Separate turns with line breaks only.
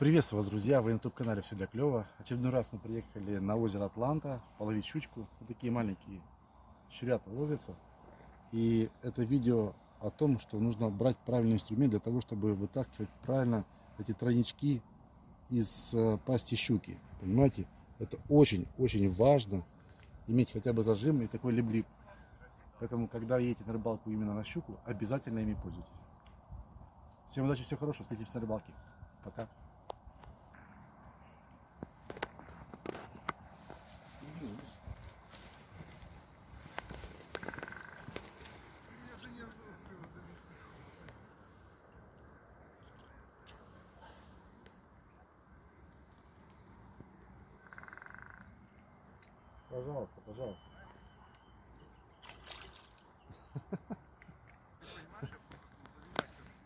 Приветствую вас, друзья! Вы на YouTube-канале «Все для клёва». Очередной раз мы приехали на озеро Атланта половить щучку. Вот такие маленькие щурята ловятся. И это видео о том, что нужно брать правильный инструмент для того, чтобы вытаскивать правильно эти тройнички из э, пасти щуки. Понимаете? Это очень-очень важно иметь хотя бы зажим и такой либлип. Поэтому, когда едете на рыбалку именно на щуку, обязательно ими пользуйтесь. Всем удачи, всего хорошего, встретимся на рыбалке. Пока. Пожалуйста, пожалуйста.